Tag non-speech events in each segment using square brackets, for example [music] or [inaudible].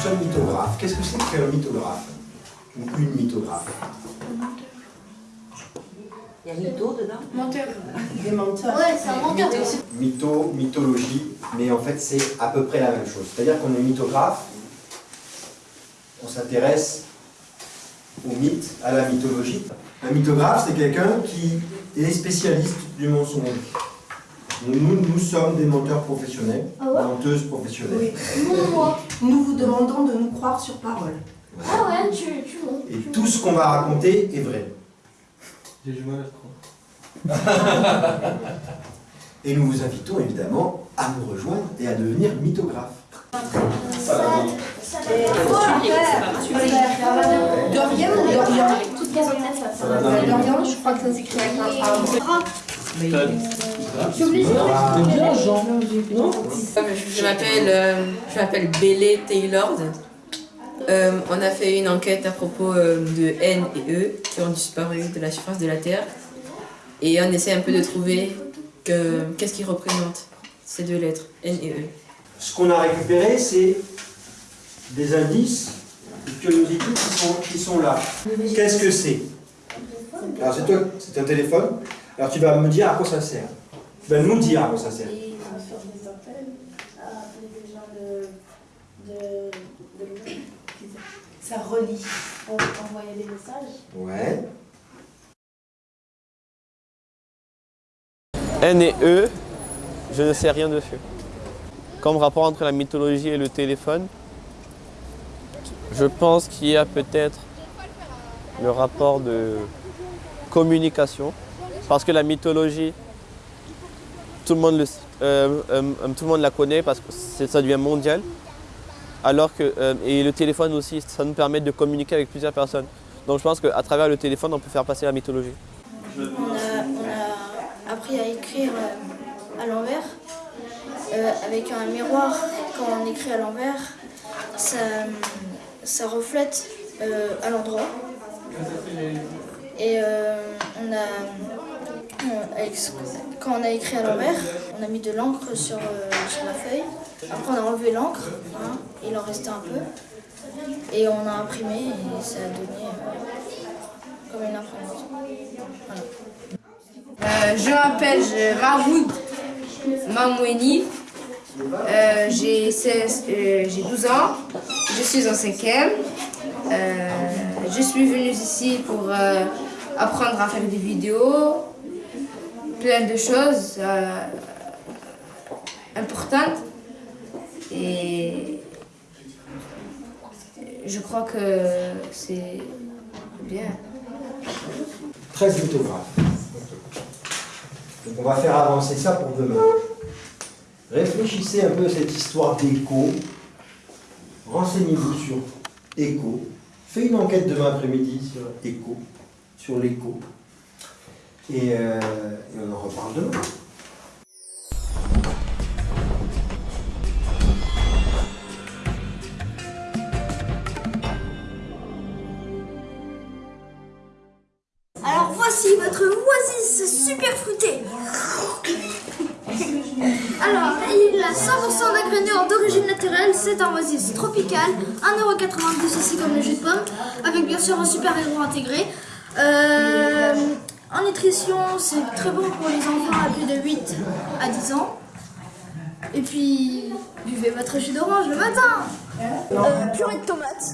nous sommes mythographes. Qu'est-ce que c'est qu'un mythographe Ou une mythographe? Il y a mytho dedans Menteur. Des menteurs. Ouais, c'est un menteur. Mytho, mythologie, mais en fait c'est à peu près la même chose. C'est-à-dire qu'on est mythographe, on s'intéresse au mythe, à la mythologie. Un mythographe, c'est quelqu'un qui est spécialiste du mensonge. Nous, nous, nous sommes des menteurs professionnels, Ah ouais menteuses professionnelles. Oui. Non, moi. Nous vous demandons de nous croire sur parole. Ah ouais, tu, tu mens. Et tu tout ce qu'on va raconter est vrai. J'ai du mal à croire. [laughs] Et nous vous invitons évidemment à nous rejoindre et à devenir mythographe. Ça va Dorian ou Dorian Dorian, je crois que ça s'écrit avec un A. Bien, Jean Non Je m'appelle euh, je m'appelle Bélé Taylor. Euh, on a fait une enquête à propos euh, de N et E qui ont disparu de la surface de la Terre. Et on essaie un peu de trouver que- qu'est-ce qui représente ces deux lettres, N et E. Ce qu'on a récupéré, c'est des indices de curiosité qui sont, qui sont là. Qu'est-ce que c'est? Alors c'est toi, c'est un téléphone. Alors tu vas me dire à quoi ça sert. Vas nous dire à quoi ça sert. Et faire des appels à appeler des gens de, de, de Ça relie. pour envoyer des messages. Ouais. N et E, je ne sais rien dessus. Comme rapport entre la mythologie et le téléphone, je pense qu'il y a peut-être le rapport de communication. Parce que la mythologie, tout le monde, le, euh, euh, tout le monde la connaît parce que ça devient mondial. Alors que, euh, et le téléphone aussi, ça nous permet de communiquer avec plusieurs personnes. Donc je pense qu'à travers le téléphone, on peut faire passer la mythologie. On a, on a appris à écrire euh, à l'envers. Euh, avec un miroir, quand on écrit à l'envers, ça, ça reflète euh, à l'endroit. Et euh, on a, quand on a écrit à l'envers, on a mis de l'encre sur, euh, la feuille. Après, on a enlevé l'encre, hein, il en restait un peu. Et on a imprimé et ça a donné euh, comme une imprimante. Euh, je m'appelle euh, Mahmoud Mamoueni. Euh, j'ai 16, euh, j'ai 12 ans. Je suis en cinquième. Euh, je suis venue ici pour euh, apprendre à faire des vidéos, plein de choses euh, importantes. Et je crois que c'est bien. 13 mythographes. Donc on va faire avancer ça pour demain. Réfléchissez un peu à cette histoire d'écho. Renseignez-vous sur écho. Faites une enquête demain après-midi sur écho, sur l'écho. Et, euh, et on en reparle demain. Alors voici votre oasis super fruité. Alors, il a 100% d'ingrédients d'origine naturelle, c'est un oasis tropical, 1,90€ ici comme le jus de pomme, avec bien sûr un super héros intégré. Euh, en nutrition, c'est très bon pour les enfants à plus de 8 à 10 ans. Et puis, buvez votre jus d'orange le matin. Euh, purée de tomates,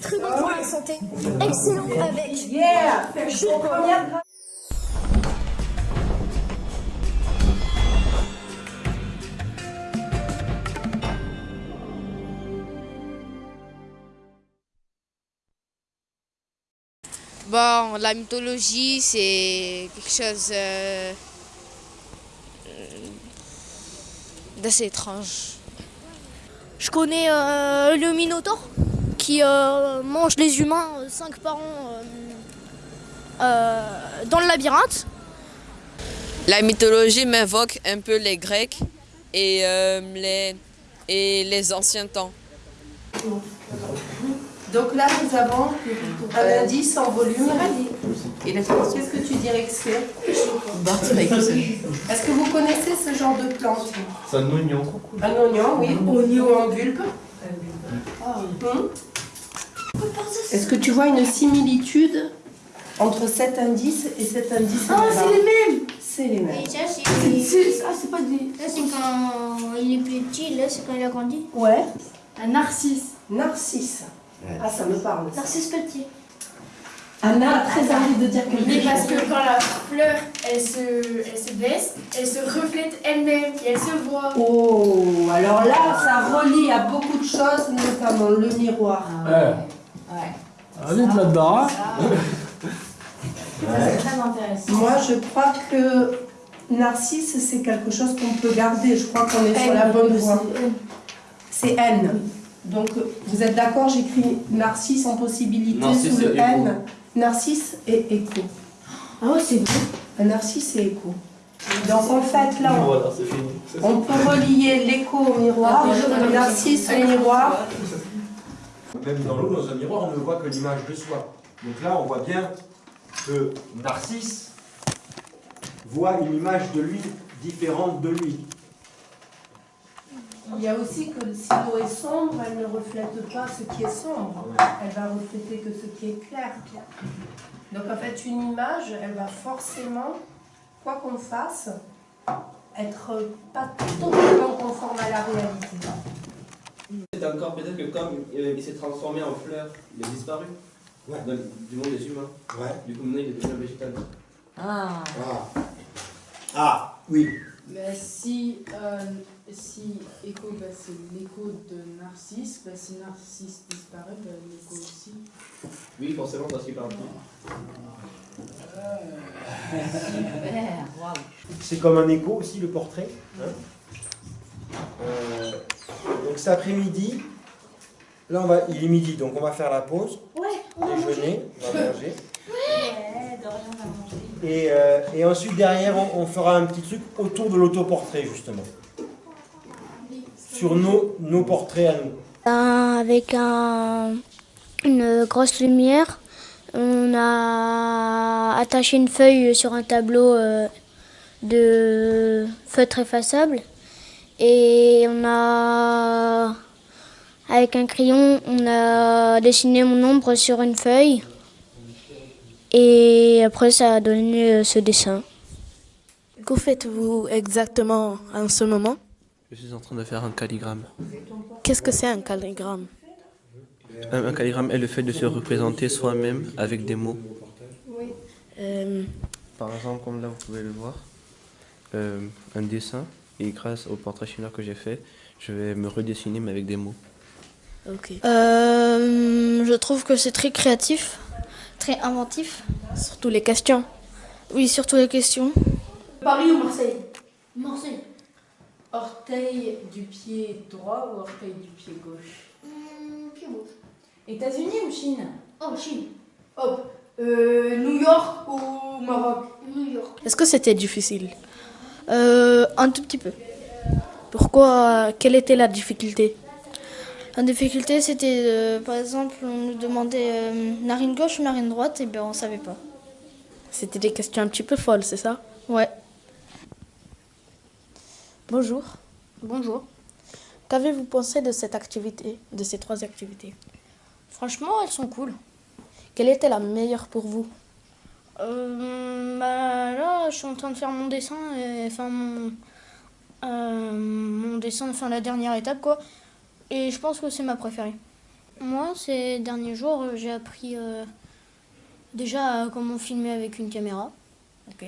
très bon pour la santé, excellent avec jus de pomme. Bon, la mythologie, c'est quelque chose euh, d'assez étrange. Je connais euh, le Minotaure qui euh, mange les humains 5 par an euh, euh, dans le labyrinthe. La mythologie m'invoque un peu les Grecs et, euh, les, et les anciens temps. Donc là, nous avons un indice en volume. Qu'est-ce que tu dirais que c'est? Est-ce que vous connaissez ce genre de plante? C'est un oignon. Un oignon, oui, oignon en bulbe. Hum Est-ce que tu vois une similitude entre cet indice et cet indice Ah, c'est les mêmes C'est les mêmes. Et Ah, c'est pas des. Là, c'est quand il est petit, là, c'est quand il a grandi. Ouais. Un narcisse. Narcisse. Ah, ça me parle. ça. Narcisse petit. Anna a très envie de dire quelque Mais chose. parce que quand la fleur, elle se, elle se baisse, elle se reflète elle-même et elle se voit. Oh, alors là, ça relie à beaucoup de choses, notamment le miroir. Eh. Allez de là-dedans. hein. C'est très intéressant. Moi, je crois que Narcisse, c'est quelque chose qu'on peut garder. Je crois qu'on est sur la bonne voie. C'est N. Donc, vous êtes d'accord J'écris Narcisse en possibilité Narcisse sous le. N. Narcisse et écho. Ah ouais, c'est vrai. Un narcisse et écho. Donc, en fait, là, on, Voilà, on peut relier l'écho au miroir, le narcisse au miroir. Même dans l'eau, dans un miroir, on ne voit que l'image de soi. Donc là, on voit bien que Narcisse voit une image de lui différente de lui. Il y a aussi que si l'eau est sombre, elle ne reflète pas ce qui est sombre. Elle va refléter que ce qui est clair. Donc en fait, une image, elle va forcément, quoi qu'on fasse, être pas totalement conforme à la réalité. C'est encore peut-être que comme euh, il s'est transformé en fleur, il a disparu Ouais. dans- du monde des humains. Ouais. Du coup, maintenant, il est devenu un végétal. Ah, Ah. Ah, oui. Bah, si, euh, si écho, bah, c'est l'écho de Narcisse, bah, si Narcisse disparaît, bah, l'écho aussi. Oui, forcément, parce qu'il parle plus. super, waouh. C'est comme un écho aussi, le portrait. hein. Euh, donc cet après-midi, là on va, il est midi, donc on va faire la pause, Ouais, on va manger. déjeuner, on va manger. Ouais. Et, euh, et ensuite derrière, on, fera un petit truc autour de l'autoportrait justement. Sur nos, portraits à nous. Avec un- une grosse lumière. On a attaché une feuille sur un tableau euh, de feutre effaçable. Et on a, avec un crayon, on a dessiné mon ombre sur une feuille. Et après, ça a donné euh, ce dessin. Que faites-vous exactement en ce moment? Je suis en train de faire un calligramme. Qu'est-ce que c'est un calligramme? Un, un calligramme est le fait de se représenter soi-même avec des mots. Euh, Par exemple, comme là, vous pouvez le voir, euh, un dessin. Et grâce au portrait chinois que j'ai fait, je vais me redessiner, mais avec des mots. Ok. Euh, je trouve que c'est très créatif, très inventif. Surtout les questions. Oui, surtout les questions. Paris ou Marseille? Marseille. Orteil du pied droit ou orteil du pied gauche? États-Unis ou Chine? Oh, Chine. Hop, euh, New York ou Maroc? New York. Est-ce que c'était difficile? Euh, un tout petit peu. Pourquoi Quelle était la difficulté? La difficulté, c'était, euh, par exemple, on nous demandait euh, narine gauche ou narine droite, et ben on savait pas. C'était des questions un petit peu folles, c'est ça? Ouais. Bonjour. Bonjour. Qu'avez-vous pensé de cette activité, de ces trois activités? Franchement, elles sont cool. Quelle était la meilleure pour vous? Euh, bah là, je suis en train de faire mon dessin, et, enfin mon, euh, mon dessin, enfin la dernière étape quoi. Et je pense que c'est ma préférée. Moi, ces derniers jours, euh, j'ai appris euh, déjà comment filmer avec une caméra, Ok.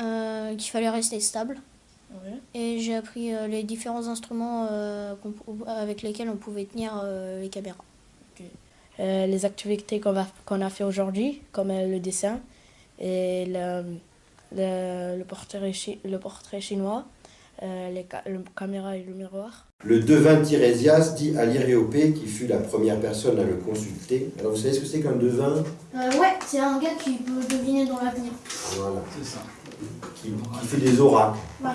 euh, qu'il fallait rester stable. Ouais. Et j'ai appris euh, les différents instruments avec lesquels on pouvait tenir les caméras. Les activités qu'on a fait aujourd'hui, comme le dessin et le, le, le portrait, chi- le portrait chinois, euh, les ca- le caméra et le miroir. Le devin Tirésias dit à l'Iréopée, qui fut la première personne à le consulter. Alors vous savez ce que c'est qu'un devin? Ouais, c'est un gars qui peut deviner dans l'avenir. Voilà. C'est ça. qui, qui fait des oracles. Ouais.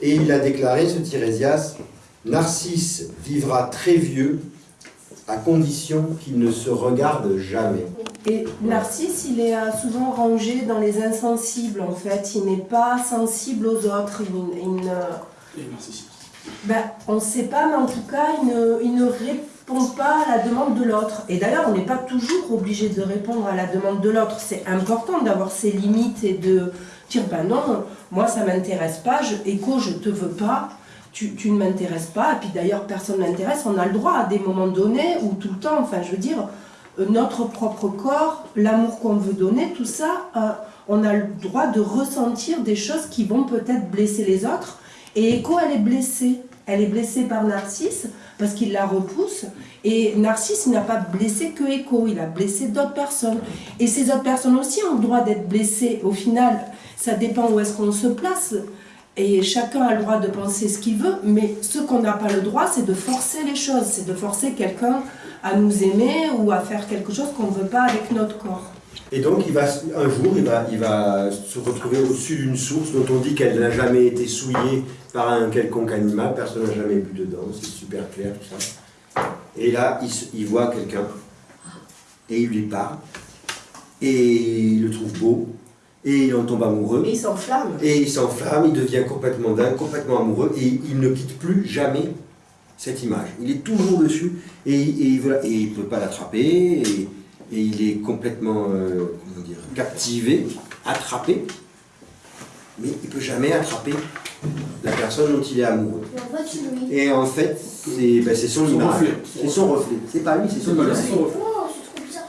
Et il a déclaré, ce Tirésias, Narcisse vivra très vieux à condition qu'il ne se regarde jamais. Et Narcisse, il est euh, souvent rangé dans les insensibles, en fait. Il n'est pas sensible aux autres. Il, il ne- Et ben, on ne sait pas, mais en tout cas, il ne, il ne ré- répond pas à la demande de l'autre. Et d'ailleurs, on n'est pas toujours obligé de répondre à la demande de l'autre. C'est important d'avoir ses limites et de dire ben non, moi ça m'intéresse pas, je, écho, je te veux pas, tu, ne m'intéresses pas. Et puis d'ailleurs, personne ne m'intéresse. On a le droit à des moments donnés ou tout le temps, enfin je veux dire, euh, notre propre corps, l'amour qu'on veut donner, tout ça, euh, on a le droit de ressentir des choses qui vont peut-être blesser les autres. Et Echo, elle est blessée. Elle est blessée par Narcisse parce qu'il la repousse. Et Narcisse n'a pas blessé que Echo, il a blessé d'autres personnes. Et ces autres personnes aussi ont le droit d'être blessées. Au final, ça dépend où est-ce qu'on se place. Et chacun a le droit de penser ce qu'il veut, mais ce qu'on n'a pas le droit, c'est de forcer les choses, c'est de forcer quelqu'un à nous aimer ou à faire quelque chose qu'on ne veut pas avec notre corps. Et donc, il va, un jour, il va, il va se retrouver au-dessus d'une source dont on dit qu'elle n'a jamais été souillée par un quelconque animal, personne n'a jamais bu dedans, c'est super clair tout ça. Et là, il, il voit quelqu'un, et il lui parle, et il le trouve beau, et il en tombe amoureux. Et il s'enflamme. Et il s'enflamme, il devient complètement dingue, complètement amoureux, et il ne quitte plus jamais cette image. Il est toujours dessus, et, et il ne peut pas l'attraper, et, et il est complètement euh, comment dire, captivé, attrapé, mais il ne peut jamais attraper la personne dont il est amoureux. Et en fait, c'est ben, c'est son Son image, reflet. c'est son reflet. C'est pas lui, c'est son image.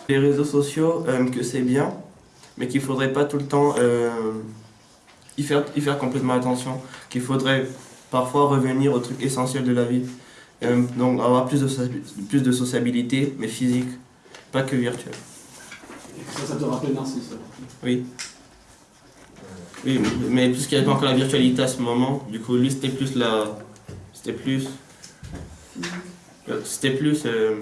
Les réseaux sociaux, euh, que c'est bien, mais qu'il faudrait pas tout le temps euh, y, faire, y faire complètement attention, qu'il faudrait parfois revenir au truc essentiel de la vie. Euh, donc avoir plus de, plus de sociabilité, mais physique, pas que virtuelle. Ça, ça te rappelle Narcisse alors. Oui. Oui, mais puisqu'il n'y avait pas encore la virtualité à ce moment, du coup, lui, c'était plus la. C'était plus. C'était plus. euh,